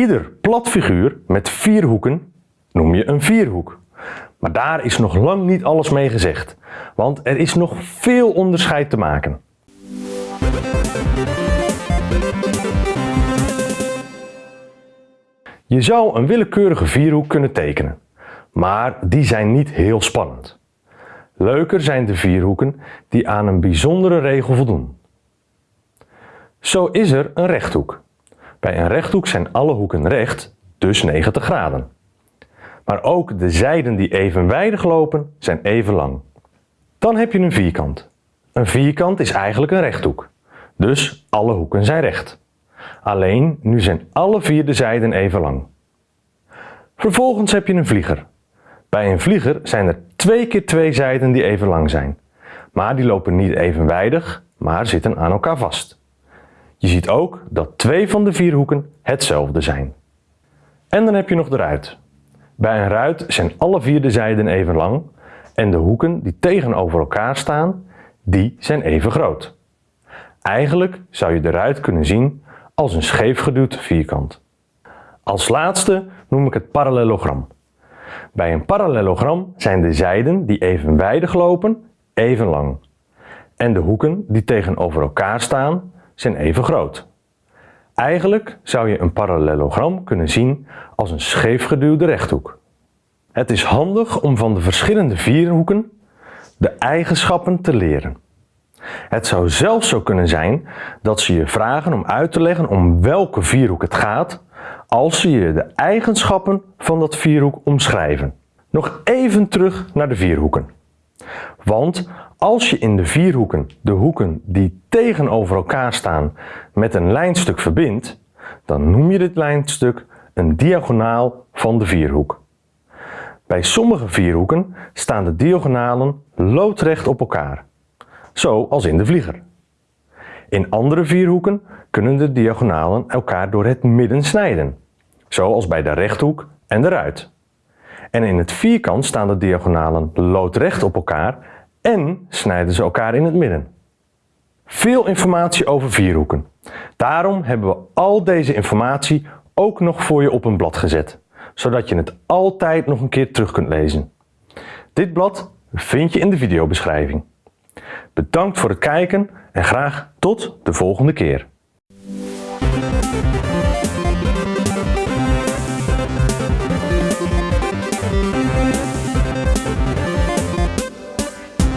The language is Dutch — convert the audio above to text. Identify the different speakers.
Speaker 1: Ieder plat figuur met vier hoeken noem je een vierhoek. Maar daar is nog lang niet alles mee gezegd, want er is nog veel onderscheid te maken. Je zou een willekeurige vierhoek kunnen tekenen, maar die zijn niet heel spannend. Leuker zijn de vierhoeken die aan een bijzondere regel voldoen. Zo is er een rechthoek. Bij een rechthoek zijn alle hoeken recht, dus 90 graden. Maar ook de zijden die evenwijdig lopen zijn even lang. Dan heb je een vierkant. Een vierkant is eigenlijk een rechthoek, dus alle hoeken zijn recht. Alleen nu zijn alle vier de zijden even lang. Vervolgens heb je een vlieger. Bij een vlieger zijn er twee keer twee zijden die even lang zijn. Maar die lopen niet evenwijdig, maar zitten aan elkaar vast. Je ziet ook dat twee van de vier hoeken hetzelfde zijn. En dan heb je nog de ruit. Bij een ruit zijn alle vier de zijden even lang en de hoeken die tegenover elkaar staan, die zijn even groot. Eigenlijk zou je de ruit kunnen zien als een scheefgeduwd vierkant. Als laatste noem ik het parallelogram. Bij een parallelogram zijn de zijden die evenwijdig lopen even lang. En de hoeken die tegenover elkaar staan zijn even groot. Eigenlijk zou je een parallelogram kunnen zien als een scheefgeduwde rechthoek. Het is handig om van de verschillende vierhoeken de eigenschappen te leren. Het zou zelfs zo kunnen zijn dat ze je vragen om uit te leggen om welke vierhoek het gaat als ze je de eigenschappen van dat vierhoek omschrijven. Nog even terug naar de vierhoeken. Want als je in de vierhoeken de hoeken die tegenover elkaar staan met een lijnstuk verbindt, dan noem je dit lijnstuk een diagonaal van de vierhoek. Bij sommige vierhoeken staan de diagonalen loodrecht op elkaar, zoals in de vlieger. In andere vierhoeken kunnen de diagonalen elkaar door het midden snijden, zoals bij de rechthoek en de ruit. En in het vierkant staan de diagonalen loodrecht op elkaar en snijden ze elkaar in het midden. Veel informatie over vierhoeken. Daarom hebben we al deze informatie ook nog voor je op een blad gezet, zodat je het altijd nog een keer terug kunt lezen. Dit blad vind je in de videobeschrijving. Bedankt voor het kijken en graag tot de volgende keer.